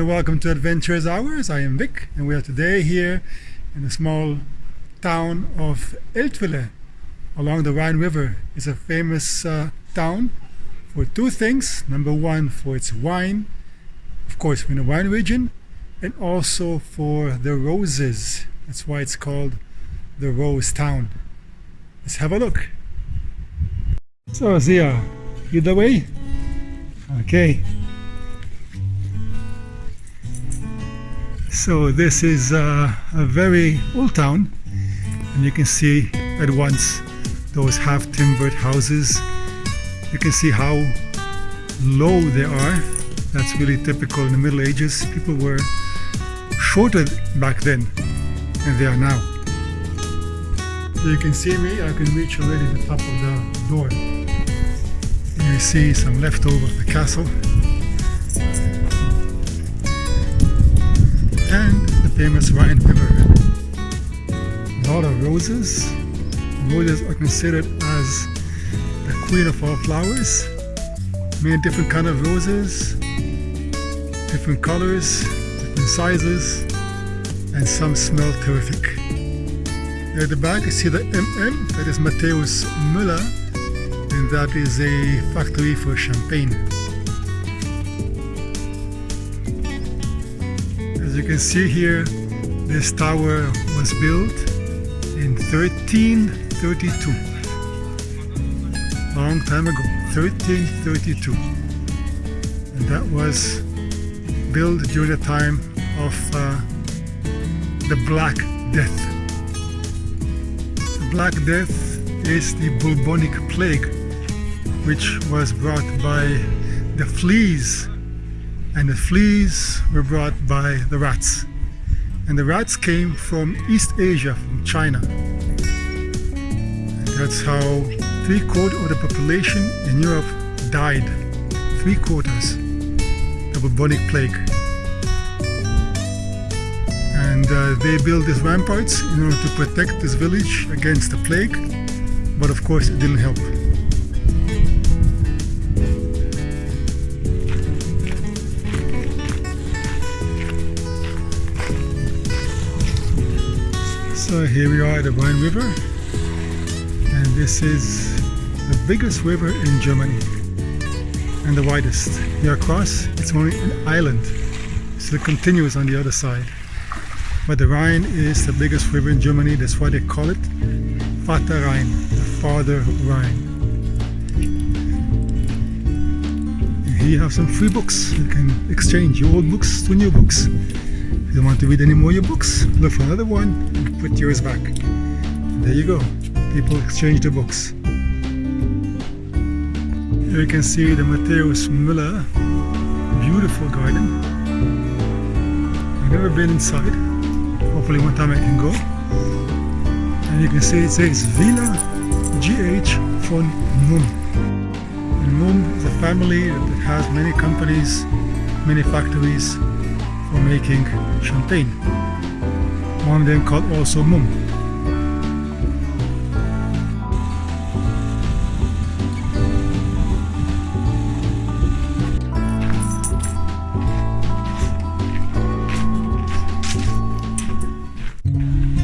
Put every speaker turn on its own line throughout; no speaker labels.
and welcome to Adventurers Hours. I am Vic and we are today here in the small town of Eltville along the Rhine River. It's a famous uh, town for two things. Number one, for its wine, of course, we're in the wine region, and also for the roses. That's why it's called the Rose Town. Let's have a look. So, Zia, you the way? Okay. So this is uh, a very old town and you can see at once those half timbered houses. You can see how low they are. That's really typical in the Middle Ages. People were shorter back then than they are now. You can see me, I can reach already the top of the door. You see some leftover of the castle. Famous Rhine River. A lot of roses. Roses are considered as the queen of all flowers. Many different kind of roses, different colors, different sizes, and some smell terrific. At the back you see the MM, that is Matthäus Müller, and that is a factory for champagne. Can see here, this tower was built in 1332. Long time ago, 1332. And that was built during the time of uh, the Black Death. The Black Death is the bubonic plague which was brought by the fleas and the fleas were brought by the rats. And the rats came from East Asia from China. And that's how three quarters of the population in Europe died. Three quarters the bubonic plague. And uh, they built these ramparts in order to protect this village against the plague. But of course it didn't help So here we are at the Rhine River and this is the biggest river in Germany and the widest. Here across it's only an island so it continues on the other side. But the Rhine is the biggest river in Germany, that's why they call it Vater Rhein, the Father Rhine. Here you have some free books. You can exchange your old books to new books. You don't want to read any more of your books, look for another one and put yours back. There you go. People exchange the books. Here you can see the Matthäus Müller beautiful garden. I've never been inside. Hopefully one time I can go. And you can see it says Villa GH von Mumm. And Mumm is a family that has many companies, many factories for making champagne. One of them called also Mumm.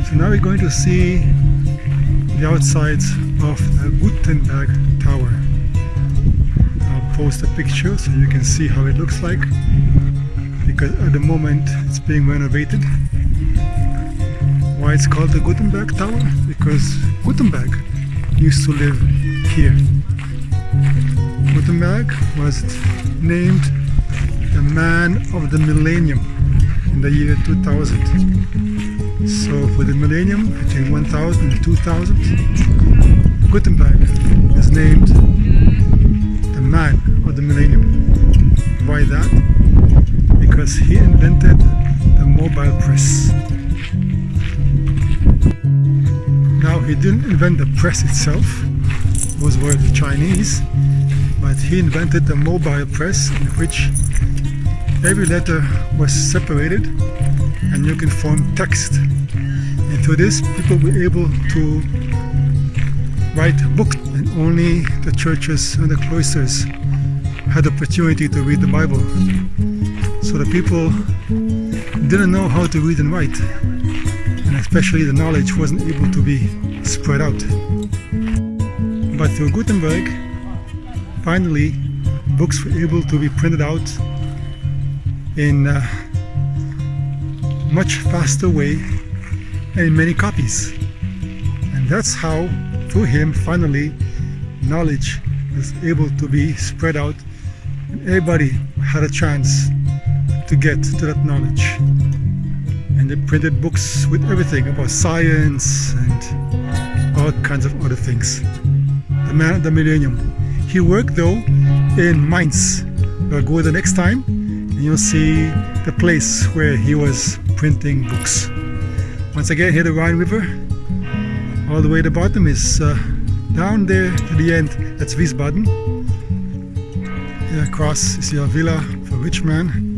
So now we're going to see the outsides of the Gutenberg Tower. I'll post a picture so you can see how it looks like because at the moment it's being renovated. Why it's called the Gutenberg Tower? Because Gutenberg used to live here. Gutenberg was named the man of the millennium in the year 2000. So for the millennium between 1000 and 2000, Gutenberg is named the man of the millennium. Why that? Because he invented the mobile press. Now he didn't invent the press itself, those were the Chinese, but he invented the mobile press in which every letter was separated and you can form text. And through this, people were able to write books, and only the churches and the cloisters had the opportunity to read the Bible. So the people didn't know how to read and write, and especially the knowledge wasn't able to be spread out. But through Gutenberg, finally, books were able to be printed out in a much faster way and in many copies. And that's how, through him, finally, knowledge was able to be spread out and everybody had a chance to get to that knowledge. And they printed books with everything about science and all kinds of other things. The man of the millennium. He worked though in Mainz. We'll go the next time and you'll see the place where he was printing books. Once again, here the Rhine River. All the way to the bottom is uh, down there to the end, that's Wiesbaden. Here across is your villa for rich man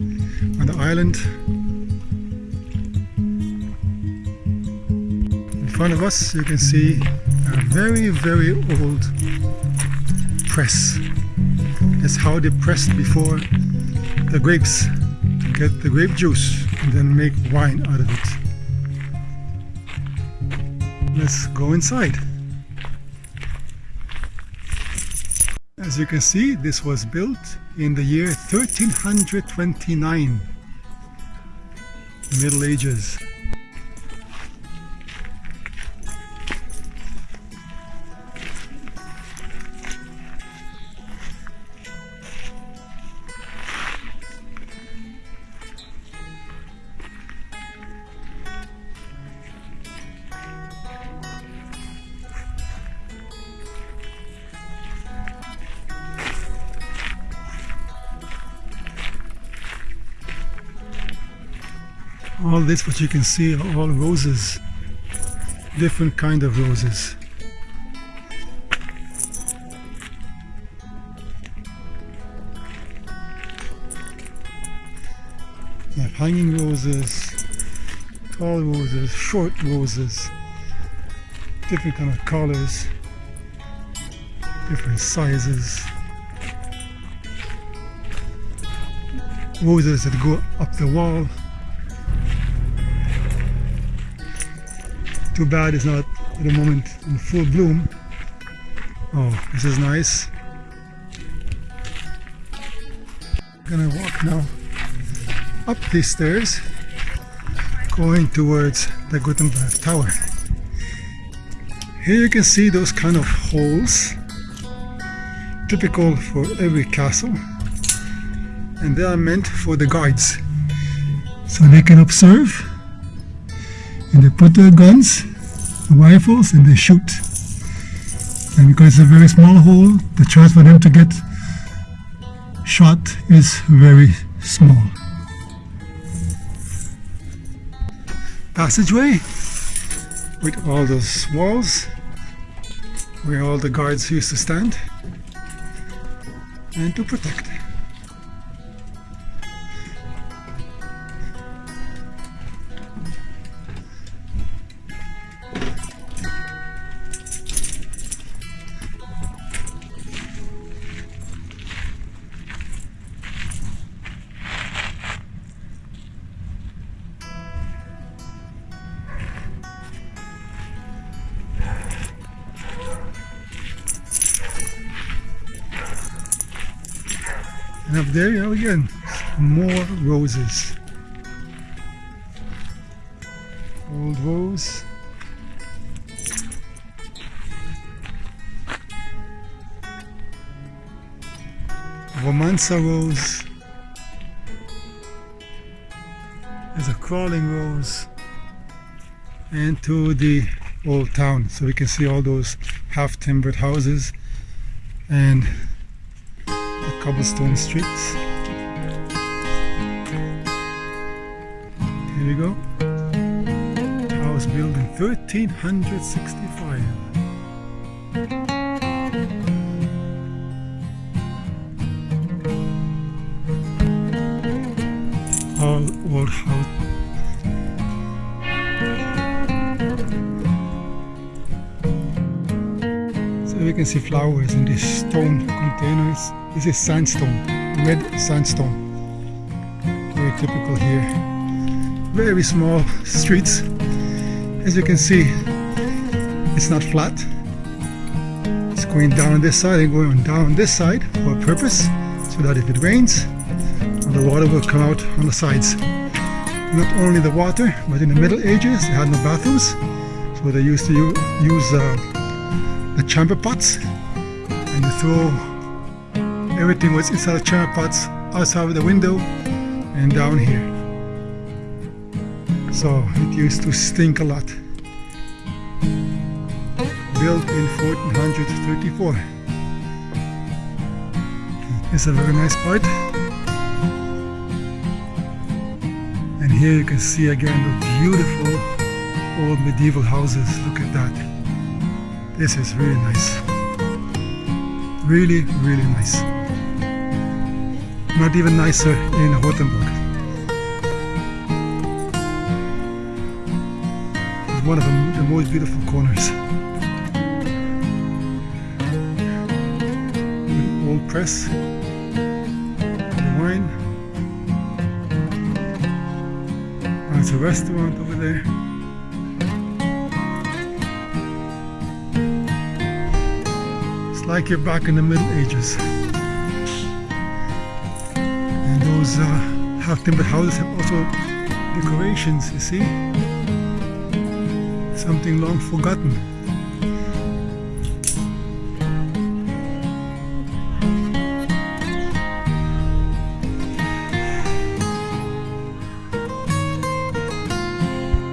the island. In front of us you can see a very very old press. That's how they pressed before the grapes to get the grape juice and then make wine out of it. Let's go inside. As you can see, this was built in the year 1329, Middle Ages. All this what you can see are all roses. Different kind of roses. You have hanging roses tall roses short roses. Different kind of colors. Different sizes. Roses that go up the wall Too bad it's not at the moment in full bloom. Oh, this is nice. Gonna walk now up these stairs going towards the Gutenberg Tower. Here you can see those kind of holes typical for every castle and they are meant for the guards so they can observe and they put their guns, rifles, and they shoot. And because it's a very small hole, the chance for them to get shot is very small. Passageway with all those walls where all the guards used to stand and to protect. Up there you go again, more roses. Old rose. Romanza rose. There's a crawling rose. And to the old town. So we can see all those half timbered houses and cobblestone streets. Here we go. House built in 1365. All old house So we can see flowers in these stone containers. This is sandstone, red sandstone. Very typical here. Very small streets. As you can see, it's not flat. It's going down this side and going down this side for a purpose, so that if it rains, the water will come out on the sides. Not only the water, but in the Middle Ages, they had no bathrooms, so they used to use uh, the chamber pots and you throw everything was inside the chamber pots outside of the window and down here. So it used to stink a lot. Built in 1434. It's a very nice part. And here you can see again the beautiful old medieval houses. Look at that. This is really nice. Really, really nice. Not even nicer in Rothenburg. It's one of the, the most beautiful corners. An old press, the wine. There's a restaurant over there. It's like you're back in the Middle Ages. Those uh, half-timbered houses have also decorations, you see? Something long forgotten.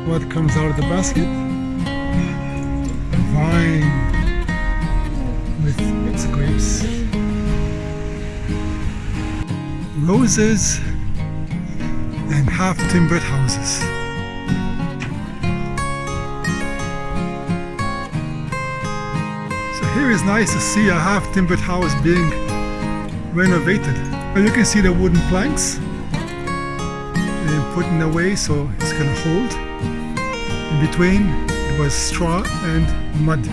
What comes out of the basket? Wine Roses and half-timbered houses. So here is nice to see a half-timbered house being renovated. And you can see the wooden planks and put in a way so it's gonna hold. In between it was straw and mud.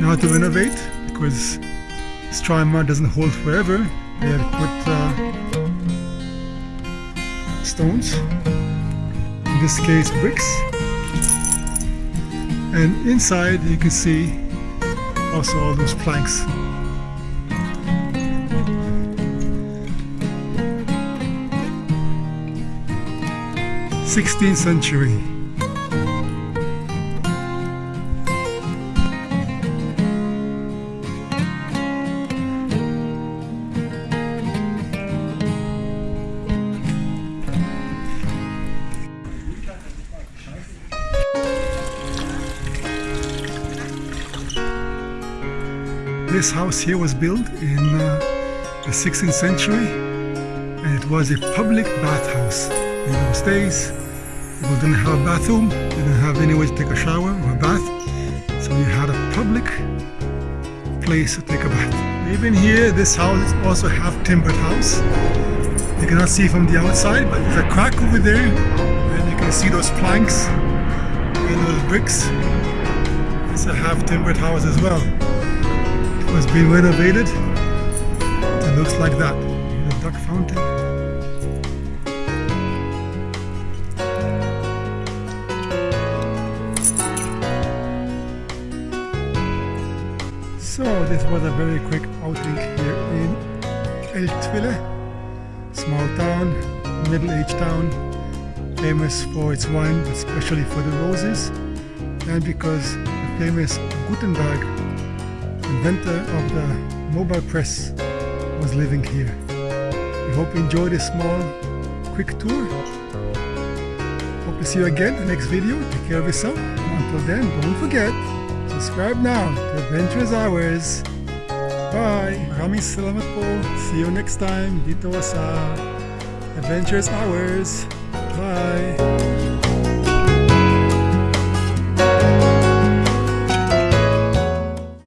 Now to renovate because mud doesn't hold forever. They have put uh, stones, in this case bricks, and inside you can see also all those planks. Sixteenth century. This house here was built in uh, the 16th century and it was a public bathhouse. In those days, people didn't have a bathroom, didn't have any way to take a shower or a bath, so you had a public place to take a bath. Even here, this house is also half timbered house. You cannot see from the outside, but there's a crack over there and you can see those planks and those bricks. It's a half timbered house as well was being renovated. It looks like that. The duck fountain. So this was a very quick outing here in Eltville, small town, middle-aged town, famous for its wine, especially for the roses, and because the famous Gutenberg inventor of the mobile press was living here. We hope you enjoyed this small, quick tour. Hope to see you again in the next video. Take care of yourself. Until then, don't forget, subscribe now to Adventurous Hours. Bye! Maraming salamat po. See you next time dito sa Adventurous Hours. Bye!